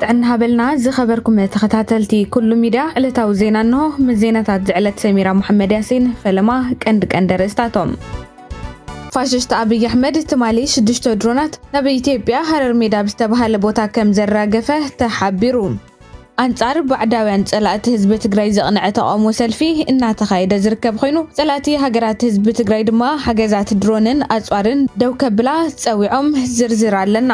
ጥዕና ሃበልና ዝኸበርኩም ተኸታተልቲ ኩሉ ሚድያ ዕለታዊ ዜና እንሆ ምስ ዜናታት ዝዕለት ሰሚራ መሓመድ ያሲን ፈለማ ቀንዲ ቀንዲ ርእስታቶም ፋሽስት ኣብይ ኣሕመድ ትማሊ ሽዱሽተ ድሮናት ናብ ኢትዮጵያ ሃረር ሜዳ ኣብ ዝተብሃለ ቦታ ከም ዘራገፈ ተሓቢሩ። ኣንፃር ባዕዳውያን ፀላእቲ ህዝቢ ትግራይ ዘቕነዐ ተቓውሞ ሰልፊ እናተኻየደ ዝርከብ ኾይኑ ፀላእቲ ሃገራት ህዝቢ ትግራይ ድማ ሓገዛት ድሮንን ኣፅዋርን ደው ከብላ ፀዊዖም። ዝርዝር ኣለና።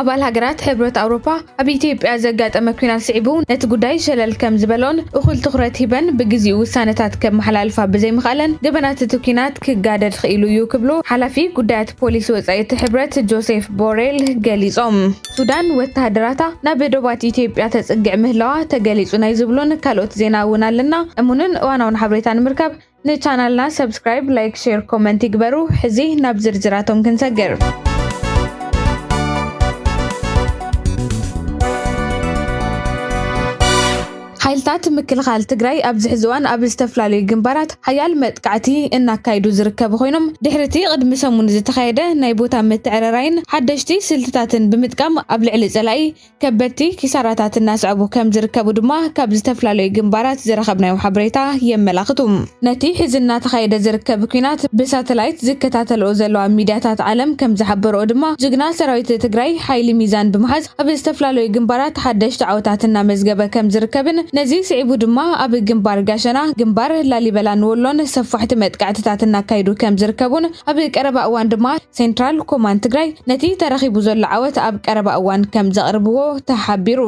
ኣባል ሃገራት ሕብረት ኣውሮፓ ኣብ ኢትዮጵያ ዘጋጠመ ኲናት ስዒቡ ነቲ ጉዳይ ሸለል ከም ዝበልኦን እኹል ትኹረት ሂበን ብግዚኡ ውሳነታት ከመሓላልፋ ብዘይምኽኣለን ገበናት እቲ ኲናት ክጋደድ ኽኢሉ እዩ ክብሉ ሓላፊ ጉዳያት ፖሊሲ ወጻኢ እቲ ሕብረት ጆሴፍ ቦሬል ገሊጾም። ሱዳን ወተሃደራታ ናብ ዶባት ኢትዮጵያ ተጽግዕ ምህላዋ ተገሊጹ ናይ ዝብሉን ካልኦት ዜና እውን ኣለና። እሙንን እዋናውን ሓበሬታ ንምርካብ ንቻናልና ሰብስክራይብ ላይክ ሼር ኮመንት ይግበሩ ሕዚ ናብ ዝርዝራቶም ክንሰግር ሓይልታት ምክልኻል ትግራይ ኣብዚ ሕዚ እዋን ኣብ ዝተፈላለዩ ግንባራት ሓያል መጥቃዕቲ እናካየዱ ዝርከቡ ኮይኖም ድሕሪቲ ቅድሚ ሰሙን ዝተኻየደ ናይ ቦታ ምትዕርራይን ሓደሽቲ ስልትታትን ብምጥቃም ኣብ ልዕሊ ፀላኢ ከበድቲ ኪሳራታት እናስዐቡ ከም ዝርከቡ ድማ ካብ ዝተፈላለዩ ግንባራት ዝረኸብናዮ ሓበሬታ የመላኽቱ። ነቲ ሕዚ እናተኻየደ ዝርከብ ኲናት ብሳተላይት ዝከታተልኦ ዘለዋ ሚድያታት ዓለም ከም ዝሓበርኦ ድማ ጅግና ሰራዊት ትግራይ ሓይሊ ሚዛን ብምሓዝ ኣብ ዝተፈላለዩ ግንባራት ሓደሽቲ ዓወታት እናመዝገበ ከም ዝርከብን ነዚ ስዒቡ ድማ ኣብ ግንባር ጋሸና፣ ግንባር ላሊበላን ወሎን ሰፋሕቲ መጥቃዕትታት እናካየዱ ከም ዝርከቡን ኣብ ቀረባ እዋን ድማ ሴንትራል ኮማንድ ትግራይ ነቲ ተረኺቡ ዘሎ ዓወት ኣብ ቀረባ እዋን ከም ዘቕርብዎ ተሓቢሩ።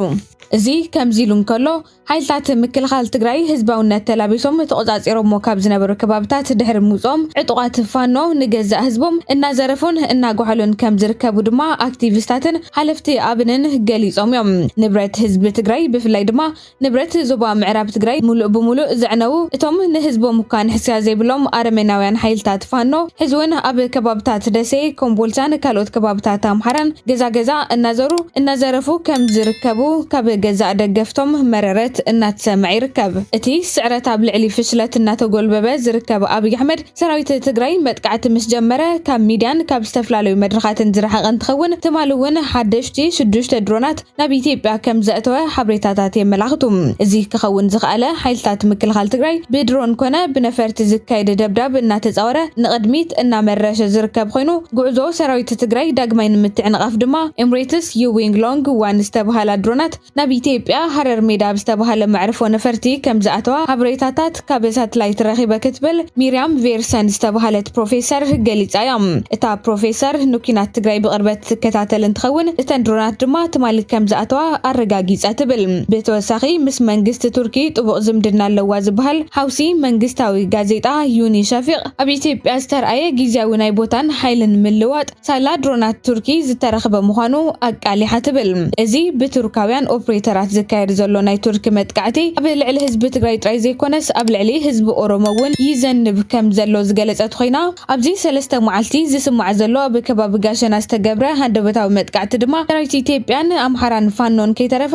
እዚ ከምዚ ኢሉ እንከሎ፣ ሓይልታት ምክልኻል ትግራይ ህዝባውነት ተላቢሶም ተቖጻጺሮሞ ካብ ዝነበሩ ከባብታት ድሕሪ ምውጽኦም ዕጡቓት ፋኖ ንገዛእ ህዝቦም እናዘረፉን እናጓሕሉን ከም ዝርከቡ ድማ ኣክቲቪስታትን ሓለፍቲ ኣብንን ገሊጾም እዮም። ንብረት ህዝቢ ትግራይ ብፍላይ ድማ ንብረት ዞባ ምዕራብ ትግራይ ሙሉእ ብሙሉእ ዘዕነዉ እቶም ንህዝቦም እኳ ንሕስያ ዘይብሎም ኣረሜናውያን ሓይልታት ፋኖ ሕዚ ውን ኣብ ከባብታት ደሴ፣ ኮምቦልቻን ካልኦት ከባብታት ኣምሓራን ገዛ ገዛ እናዘሩ እናዘረፉ ከም ዝርከቡ ካብ ገዛእ ደገፍቶም መረረት እናተሰምዐ ይርከብ። እቲ ስዕረት ኣብ ልዕሊ ፍሽለት እናተጎልበበ ዝርከብ ኣብይ ኣሕመድ ሰራዊት ትግራይ መጥቃዕቲ ምስ ጀመረ ካብ ሚድያን ካብ ዝተፈላለዩ መድረኻትን ዝረሓቐ እንትኸውን ትማሊ ውን ሓደሽቲ ሽዱሽተ ድሮናት ናብ ኢትዮጵያ ከም ዘእተወ ሓብሬታታት የመላኽቱ። እዚ ክኸውን ዝኸኣለ ሓይልታት ምክልኻል ትግራይ ብድሮን ኮነ ብነፈርቲ ዝካየድ ደብዳብ እናተፃወረ ንቕድሚት እናመረሸ ዝርከብ ኾይኑ ጉዕዞ ሰራዊት ትግራይ ዳግማይ ንምትዕንቓፍ ድማ ኤምሬትስ ዩዊንግ ሎንግ ዋን ዝተብሃላ ድሮናት ናብ ኢትዮጵያ ሃረር ሜዳ ኣብ ዝተብሃለ መዕርፎ ነፈርቲ ከም ዝኣተዋ ሓብሬታታት ካብ ሳትላይት ረኺበ ክትብል ሚርያም ቬርሰን ዝተባሃለት ፕሮፌሰር ገሊጻ እያ። እታ ፕሮፌሰር ንኲናት ትግራይ ብቕርበት ትከታተል እንትኸውን፣ እተን ድሮናት ድማ ትማሊ ከምዝኣተዋ ኣረጋጊጸ ትብል። ብተወሳኺ ምስ መንግስቲ ቱርኪ ጥቡቕ ዝምድና ኣለዋ ዝበሃል ሓውሲ መንግስታዊ ጋዜጣ ዩኒ ሸፊቕ፣ ኣብ ኢትዮጵያ ዝተርኣየ ግዝያዊ ናይ ቦታን ሓይልን ምልዋጥ፣ ሳላ ድሮናት ቱርኪ ዝተረኽበ ምዃኑ ኣቃሊሓ ትብል። እዚ ብቱርካውያን ኦፕሬተራት ዝካየድ ዘሎ ናይ ቱርኪ መጥቃዕቲ ኣብ ልዕሊ ህዝቢ ትግራይ ጥራይ ዘይኮነስ ኣብ ልዕሊ ህዝቢ ኦሮሞ እውን ይዘንብ ከም ዘሎ ዝገለጸት ኾይና ኣብዚ ሰለስተ መዓልቲ ዝስማዕ ዘሎ ኣብ ከባቢ ጋሸና ዝተገብረ ሃንደበታዊ መጥቃዕቲ ድማ ሰራዊት ኢትዮጵያን ኣምሓራን ፋኖን ከይተረፈ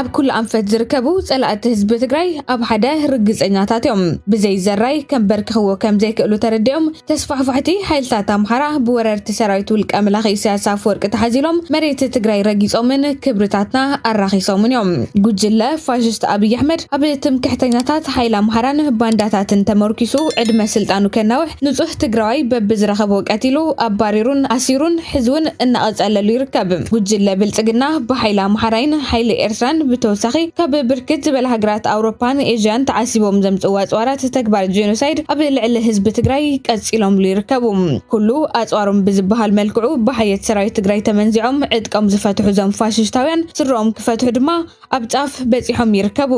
ኣብ ኩሉ ኣንፈት ዝርከቡ ጸላእቲ ህዝቢ ትግራይ ኣብ ሓደ ርግጸኛታት እዮም። ብዘይ ዘራይ ከምበርክኽዎ ከም ዘይክእሉ ተረዲኦም ተስፋሕፋሕቲ ሓይልታት ኣምሓራ ብወረርቲ ሰራዊት ውልቀ መላኺ ኢሳያስ ኣፈወርቂ ተሓዚሎም መሬት ትግራይ ረጊጾምን ክብርታትና ኣራኺሶምን እዮም። ጉጅለ ፋሽስት ኣብይ ኣሕመድ ኣብ ትምክሕተኛታት ሓይሊ ኣምሓራን ባንዳታትን ተመርኲሱ ዕድመ ስልጣኑ ከናውሕ ንፁህ ትግራዋይ በብዝረኸቦ ቀቲሉ፣ ኣባሪሩን ኣሲሩን ሕዚ እውን እናቐፀለሉ ይርከብ። ጉጅለ ብልፅግና ብሓይሊ ኣምሓራይን ሓይሊ ኤርትራን ብተወሳኺ ካብ ብርክት ዝበላ ሃገራት ኣውሮፓን ኤዥያን ተዓሲቦም ዘምፅእዎ ኣፅዋራት ተግባር ጄኖሳይድ ኣብ ልዕሊ ህዝቢ ትግራይ ቀፂሎምሉ ይርከቡ። ኩሉ ኣፅዋሮም ብዝበሃል መልክዑ ብሓየት ሰራዊት ትግራይ ተመንዚዖም ዕጥቆም ዝፈትሑ እዞም ፋሽሽታውያን ስረኦም ክፈትሑ ድማ ኣብ ጫፍ በፂሖም ይርከቡ።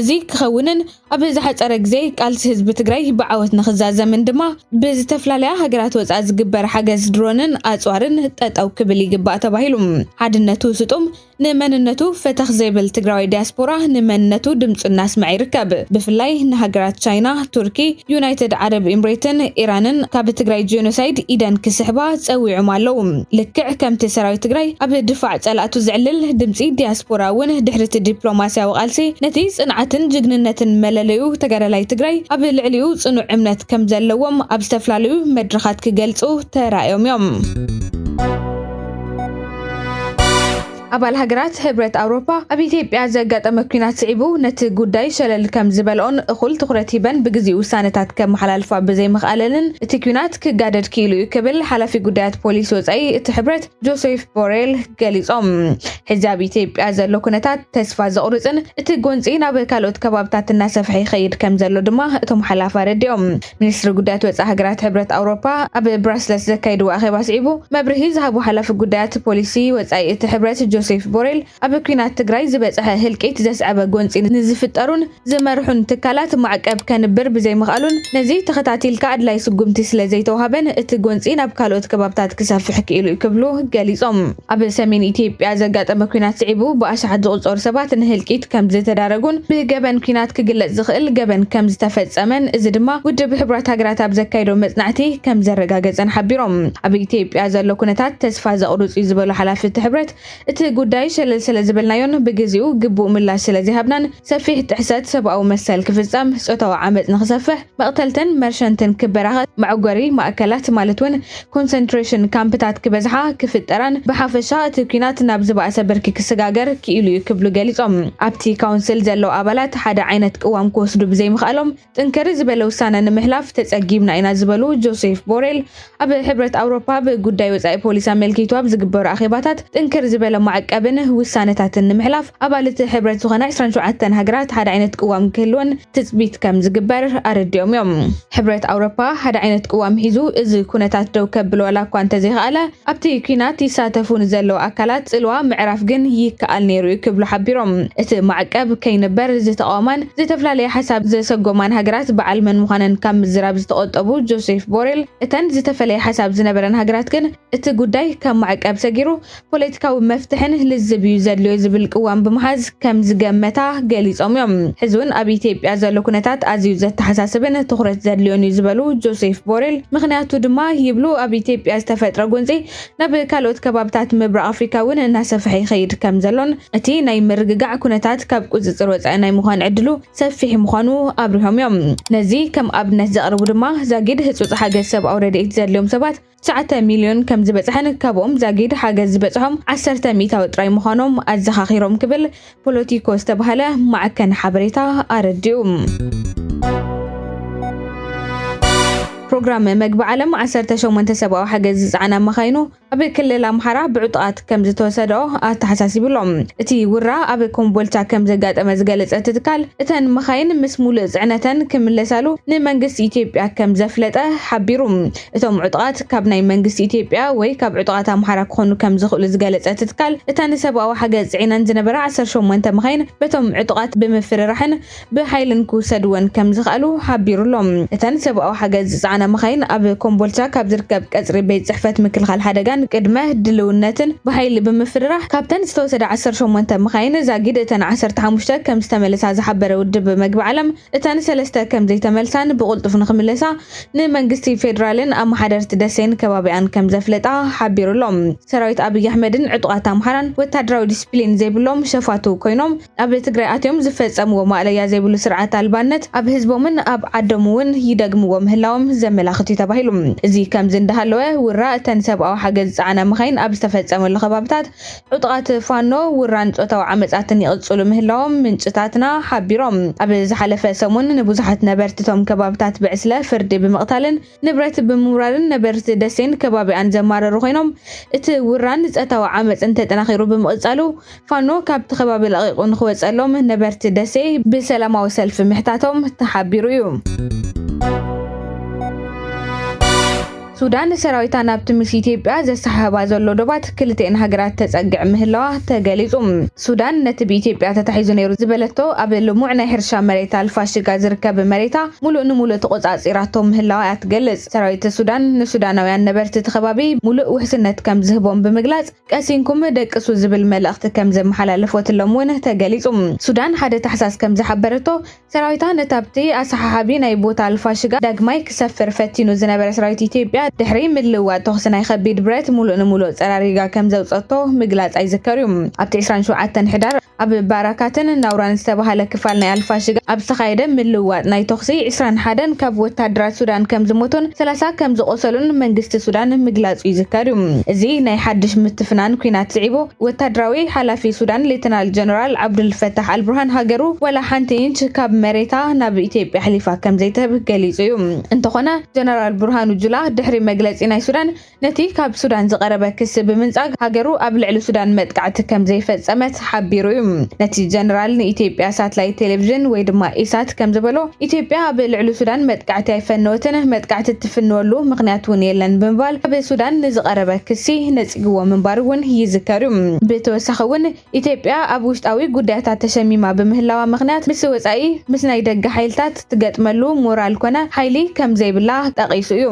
እዚ ክኸውንን ኣብ ዝሓፀረ ግዜ ቃልሲ ህዝቢ ትግራይ ብዓወት ንክዛዘምን ድማ ብዝተፈላለያ ሃገራት ወፃኢ ዝግበር ሓገዝ ድሮንን ኣፅዋርን ጠጠው ክብል ይግባእ ተባሂሉ። ሓድነቱ ስጡም፣ ንመንነቱ ፈተኽ ዘይብል ትግራዋይ ዲያስፖራ ንመንነቱ ድምፁ እናስመዐ ይርከብ። ብፍላይ ንሃገራት ቻይና፣ ቱርኪ፣ ዩናይትድ ዓረብ ኢምሬትን ኢራንን ካብ ትግራይ ጄኖሳይድ ኢደን ክስሕባ ፀዊዖም ኣለው። ልክዕ ከምቲ ሰራዊት ትግራይ ኣብ ድፋዕ ፀላእቱ ዘዕልል፣ ድምፂ ዲያስፖራ እውን ድሕሪ እቲ ዲፕሎማሲያዊ ቃልሲ ነቲ ፅንዓትን ጅግንነትን መለለዩ ተጋዳላይ ትግራይ ኣብ ልዕሊኡ ፅኑዕ እምነት ከምዘለዎም ኣብ ዝተፈላለዩ መድረኻት ክገልፁ ተራእዮም እዮም። ኣባል ሃገራት ሕብረት ኣውሮፓ ኣብ ኢትዮጵያ ዘጋጠመ ኲናት ስዒቡ ነቲ ጉዳይ ሸለል ከም ዝበልኦን እኹል ትኹረት ሂበን ብግዜኡ ውሳነታት ከመሓላልፋ ብዘይምኽኣለንን እቲ ኲናት ክጋደድ ክኢሉ እዩ ክብል ሓላፊ ጉዳያት ፖሊሲ ወፃኢ እቲ ሕብረት ጆሴፍ ቦሬል ገሊፆም። ሕዚ ኣብ ኢትዮጵያ ዘሎ ኩነታት ተስፋ ዘቑርፅን እቲ ጎንፂ ናብ ካልኦት ከባብታት እናሰፍሐ ይኸይድ ከም ዘሎ ድማ እቶም ሓላፊ ኣረዲኦም። ሚኒስትሪ ጉዳያት ወፃኢ ሃገራት ሕብረት ኣውሮፓ ኣብ ብራስለስ ዘካየድዎ ኣኼባ ስዒቡ መብርሂ ዝሃቡ ሓላፊ ጉዳያት ፖሊሲ ወፃኢ እቲ ሕብረት ጆሴፍ ቦሬል ኣብ ኲናት ትግራይ ዝበፅሐ ህልቂት ዘስዐበ ጎንፂ ንዝፍጠሩን ዝመርሑን ትካላት ማዕቀብ ከንብር ብዘይምኽኣሉን ነዚ ተኸታቲልካ ኣድላይ ስጉምቲ ስለዘይተውሃበን እቲ ጎንፂ ናብ ካልኦት ከባብታት ክሰፍሕ ክኢሉ እዩ ክብሉ ገሊፆም። ኣብ ሰሜን ኢትዮጵያ ዘጋጠመ ኲናት ስዒቡ ብኣሽሓት ዝቑጸሩ ሰባት ንህልቂት ከም ዝተዳረጉን ብገበን ኲናት ክግለጽ ዝኽእል ገበን ከም ዝተፈጸመን እዚ ድማ ውድብ ሕቡራት ሃገራት ኣብ ዘካየዶ መጽናዕቲ ከም ዘረጋገጸን ሓቢሮም። ኣብ ኢትዮጵያ ዘሎ ኩነታት ተስፋ ዘቑርጽ'ዩ ዝበሉ ሓላፊ እቲ ሕብረት እቲ ጉዳይ ሸለል ስለ ዝበልናዮን ብግዜኡ ግቡእ ምላሽ ስለ ዘይሃብናን ሰፊሕ ጥሕሰት ሰብኣዊ መሰል ክፍጸም፣ ጾታዊ ዓመጽ ንኽሰፍሕ፣ መቕተልትን መርሸንትን ክበራኸ፣ መዕጎሪ ማእከላት ማለት ውን ኮንሰንትሬሽን ካምፕታት ክበዝሓ፣ ክፍጠራን ብሓፈሻ እቲ ኲናት ናብ ዝበኣሰ ብርኪ ክሰጋገር ክኢሉ እዩ ክብሉ ገሊጾም። ኣብቲ ካውንስል ዘለዉ ኣባላት ሓደ ዓይነት ቅዋም ክወስዱ ብዘይምኽኣሎም ጥንክር ዝበለ ውሳነ ንምሕላፍ ተጸጊምና ኢና ዝበሉ ጆሴፍ ቦሬል፣ ኣብ ሕብረት ኣውሮፓ ኣብ ጉዳይ ወጻኢ ፖሊሲ ኣመልኪቱ ኣብ ዝግበሩ ኣኼባታት ጥንክር ዝበለ ማዕቀብን ውሳነታትን ንምሕላፍ ኣባል እቲ ሕብረት ዝኾና ዕስራን ሸውዓተን ሃገራት ሓደ ዓይነት ቅዋም ክህልወን ትጽቢት ከም ዝግበር ኣረዲኦም እዮም። ሕብረት ኣውሮፓ ሓደ ዓይነት ቅዋም ሒዙ እዚ ኩነታት ደው ከብሎ ዋላ እኳ እንተዘይኸኣለ ኣብቲ ኲናት ይሳተፉ ንዘለዉ ኣካላት ጽልዋ ምዕራፍ ግን ይከኣል ነይሩ እዩ ክብሉ ሓቢሮም እቲ ማዕቀብ ከይንበር ዝተቓወማን ዝተፈላለየ ሓሳብ ዘሰጎማን ሃገራት በዓል መን ምዃነን ካብ ምዝራብ ዝተቖጠቡ ጆሴፍ ቦሬል፣ እተን ዝተፈለየ ሓሳብ ዝነበረን ሃገራት ግን እቲ ጉዳይ ከም ማዕቀብ ሰጊሩ ፖለቲካዊ መፍትሕን ልዝብ እዩ ዘድልዮ ዝብል ቅዋም ብምሓዝ ከም ዝገመታ ገሊጾም እዮም። ሕዚ'ውን ኣብ ኢትዮጵያ ዘሎ ኩነታት ኣዝዩ ዘተሓሳስብን ትኹረት ዘድልዮን እዩ ዝበሉ ጆሴፍ ቦሬል፣ ምኽንያቱ ድማ ይብሉ ኣብ ኢትዮጵያ ዝተፈጥረ ጎንጺ ናብ ካልኦት ከባብታት ምብራቕ ኣፍሪካ እውን እናሰፍሐ ይኸይድ ከምዘሎን እቲ ናይ ምርግጋዕ ኩነታት ካብ ቁፅፅር ወፃኢ ናይ ምዃን ዕድሉ ሰፊሕ ምዃኑ ኣብሪሆም እዮም። ነዚ ከም ኣብነት ዘቕርቡ ድማ ዛጊድ ህፁፅ ሓገዝ ሰብኣዊ ረድኤት ዘድልዮም ሰባት ትሽዓተ ሚሊዮን ከምዝበፅሐን ካብኦም ዛጊድ ሓገዝ ዝበፅሖም ዓሰርተ ሚኢታዊ ጥራይ ምዃኖም ኣዘኻኺሮም ክብል ፖለቲኮ ዝተባህለ ማዕከን ሓበሬታ ኣረዲኡ። ፕሮግራም መግቢ ዓለም 18 ሰብኣዊ ሓገዝ ዝጸዓና መኻይኑ ኣብ ክልል ኣምሓራ ብዕጡቓት ከም ዝተወሰደኦ ኣተሓሳሲብሎ እቲ ውራ ኣብ ኮምቦልቻ ከም ዘጋጠመ ዝገለጸ እቲ ትካል እተን መኻይን ምስ ሙሉእ ጽዕነተን ክምለሳሉ ንመንግስቲ ኢትዮጵያ ከም ዘፍለጠ ሓቢሩ። እቶም ዕጡቓት ካብ ናይ መንግስቲ ኢትዮጵያ ወይ ካብ ዕጡቓት ኣምሓራ ክኾኑ ከምዝኽእሉ ዝገለፀ እቲ ትካል፣ እታ ንሰብኣዊ ሓገዝ ፅዒነን ዝነበራ ዓሰርተ ሸሞንተ መኻይን በቶም ዕጡቓት ብምፍርራሕን ብሓይልን ክውሰድወን ከምዝኸኣሉ ሓቢሩ ኣሎ። እተን ሰብኣዊ ሓገዝ ዝፀዓና መኻይን ኣብ ኮምቦልቻ ካብ ዝርከብ ቀፅሪ ቤት ፅሕፈት ምክልኻል ሓደጋን ቅድመ ድልውነትን ብሓይሊ ብምፍርራሕ ካብተን ዝተወሰዳ ዓሰርተ ሸሞንተ መኻይን ዛጊድ እተን ዓሰርተ ሓሙሽተ ከምዝተመለሳ ዝሓበረ ውድብ መግቢ ዓለም እተን ሰለስተ ከምዘይተመልሳን ብቕልጡፍ ንኽምለሳ ንመንግስቲ ፌዴራልን ኣመሓደርቲ ደሴን ከባቢኣን ከምዘፍለጣ ሓቢሩ'ሎ። ሰራዊት ኣብይ ኣሕመድን ዕጡቓት ኣምሓራን ወታደራዊ ዲስፕሊን ዘይብሎም ሸፋቱ ኮይኖም ኣብ ትግራይ ኣትዮም ዝፈጸምዎ ማእለያ ዘይብሉ ስርዓት ኣልባነት ኣብ ህዝቦምን ኣብ ዓዶም'ውን ይደግምዎ ምህላዎም ዘመላኽት'ዩ ተባሂሉ። እዚ ከምዚ እንዳሃለወ ውራ እተን ሰብኣዊ ሓገዝ ዝጸዓና መኻይን ኣብ ዝተፈጸመሉ ከባቢታት ዕጡቓት ፋኖ ውራን ጾታዊ ዓመጻትን ይቕጽሉ ምህላዎም ምንጭታትና ሓቢሮም። ኣብ ዝሓለፈ ሰሙን ንብዙሓት ነበርቲ እቶም ከባብታት ብዕስለ ፍርዲ ብምቕታልን ንብረት ብምውራርን ነበርቲ ደሴን ከባቢኣን ዘማረሩ ኮይኖም፣ እቲ ውራን ጸታዊ ዓመጽን ተጠናኺሩ ብምቕጻሉ ፋኖ ካብቲ ከባቢ ለቒቑ ንኽወጸሎም ነበርቲ ደሴ ብሰላማዊ ሰልፊ ምሕታቶም ተሓቢሩ እዩ። ሱዳን ንሰራዊታ ናብቲ ምስ ኢትዮጵያ ዘሰሓሕባ ዘሎ ዶባት ክልቲኤን ሃገራት ተጸግዕ ምህላዋ ተገሊጹ። ሱዳን ነቲ ብኢትዮጵያ ተታሒዙ ነይሩ ዝበለቶ ኣብ ልሙዕ ናይ ሕርሻ መሬት ኣልፋሽጋ ዝርከብ መሬታ ሙሉእ ንሙሉእ ተቖጻጺራቶ ምህላዋ እያ ትገልጽ። ሰራዊት ሱዳን ንሱዳናውያን ነበርቲ እቲ ከባቢ ሙሉእ ውሕስነት ከምዝህቦም ብምግላጽ ቀሲንኩም ደቅሱ ዝብል መልእኽቲ ከምዘመሓላለፎትሎም'ውን ተገሊጹ። ሱዳን ሓደ ታሕሳስ ከምዝሓበረቶ ሰራዊታ ነቲ ኣብቲ ኣሰሓሓቢ ናይ ቦታ ኣልፋሽጋ ዳግማይ ክሰፍር ፈቲኑ ዝነበረ ሰራዊት ኢትዮጵያ ድሕሪ ምልውዋጥ ተኹሲ ናይ ከቢድ ብረት ሙሉእ ንሙሉእ ፀራሪጋ ከምዘውፀቶ ምግላፃ ይዝከር ዩ። ኣብቲ ዕስራን ሸውዓተን ሕዳር ኣብ ባራካትን ናውራን ዝተብሃለ ክፋል ናይ ኣልፋሽጋ ኣብ ዝተኻየደ ምልውዋጥ ናይ ተኹሲ ዕስራን ሓደን ካብ ወታሃደራት ሱዳን ከምዝሞቱን ሰላሳ ከምዝቖሰሉን መንግስቲ ሱዳን ምግላፁ ይዝከር ዩ። እዚ ናይ ሓዱሽ ምትፍናን ኲናት ስዒቡ ወታደራዊ ሓላፊ ሱዳን ሌተናል ጀነራል ዓብዱልፈታሕ ኣልቡርሃን ሃገሩ ዋላ ሓንቲ ኢንች ካብ መሬታ ናብ ኢትዮጵያ ኣሕሊፋ ከምዘይትህብ ገሊጹ እዩ። እንተኾነ ጀነራል ቡርሃኑ ጁላ ድሕሪ መግለጺ ናይ ሱዳን ነቲ ካብ ሱዳን ዝቐረበ ክሲ ብምንጻግ ሃገሩ ኣብ ልዕሊ ሱዳን መጥቃዕቲ ከምዘይፈጸመት ሓቢሩ እዩ። ነቲ ጀነራል ንኢትዮጵያ ሳትላይት ቴሌቭዥን ወይ ድማ ኢሳት ከምዝበሎ ኢትዮጵያ ኣብ ልዕሊ ሱዳን መጥቃዕቲ ኣይፈነወትን፣ መጥቃዕቲ እትፍንወሉ ምኽንያት እውን የለን ብምባል ኣብ ሱዳን ንዝቐረበ ክሲ ነጺግዎ ምንባሩ እውን ይዝከር እዩ። ብተወሳኺ እውን ኢትዮጵያ ኣብ ውሽጣዊ ጉዳያታ ተሸሚማ ብምህላዋ ምኽንያት ምስ ወጻኢ ምስ ናይ ደገ ሓይልታት ትገጥመሉ ሞራል ኮነ ሓይሊ ከምዘይብላ ጠቒሱ እዩ።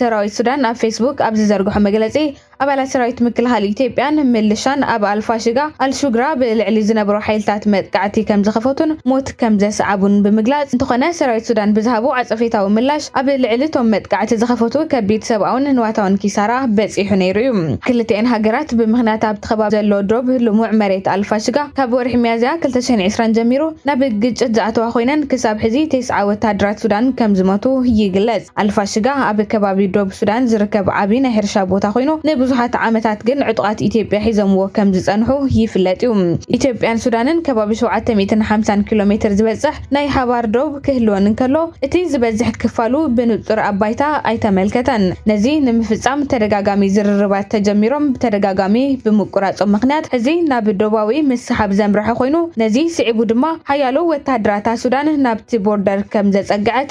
ሰራዊት ሱዳን ኣብ ፌስቡክ ኣብ ዝዘርግሖ መግለጺ፣ ኣባላት ሰራዊት ምክልኻል ኢትዮጵያን ምልሻን ኣብ ኣልፋሽጋ፣ ኣልሹግራ፣ ብልዕሊ ዝነበሩ ሓይልታት መጥቃዕቲ ከምዝኸፈቱን ሞት ከምዘስዓቡን ብምግላጽ፣ እንተኾነ ሰራዊት ሱዳን ብዝሃቦ ዓጸፌታዊ ምላሽ ኣብ ልዕሊ እቶም መጥቃዕቲ ዝኸፈቱ ከቢድ ሰብኣውን ንዋታውን ኪሳራ በጺሑ ነይሩ እዩ። ክልቲኤን ሃገራት ብምኽንያት ኣብቲ ከባቢ ዘሎ ዶብ ልሙዕ መሬት ኣልፋሽጋ ካብ ወርሒ ሚያዝያ ክልተ ሽሕን ዕስራን ጀሚሩ ናብ ግጭት ዝኣተዋ ኮይነን ክሳብ ሕዚ ቴስዓ ወተሃደራት ሱዳን ከምዝሞቱ ይግለጽ። ኣልፋሽጋ ኣብ ከባቢ ዶብ ሱዳን ዝርከብ ዓቢ ናይ ሕርሻ ቦታ ኮይኑ፣ ንብዙሓት ዓመታት ግን ዕጡቓት ኢትዮጵያ ሒዞምዎ ከም ዝጸንሑ ይፍለጥ እዩ። ኢትዮጵያን ሱዳንን ከባቢ ሸውዓተ ሚእትን ሓምሳን ኪሎ ሜትር ዝበጽሕ ናይ ሓባር ዶብ ክህልወን እንከሎ፣ እቲ ዝበዝሕ ክፋሉ ብንጹር ኣብ ባይታ ኣይተመልከተን። ነዚ ንምፍጻም ተደጋጋሚ ዝርርባት ተጀሚሮም ብተደጋጋሚ ብምቁራጾም ምኽንያት ሕዚ ናብ ዶባዊ ምስሓብ ዘምረሐ ኮይኑ፣ ነዚ ስዒቡ ድማ ሓያሎ ወተሃደራታ ሱዳን ናብቲ ቦርደር ከም ዘጸግዐት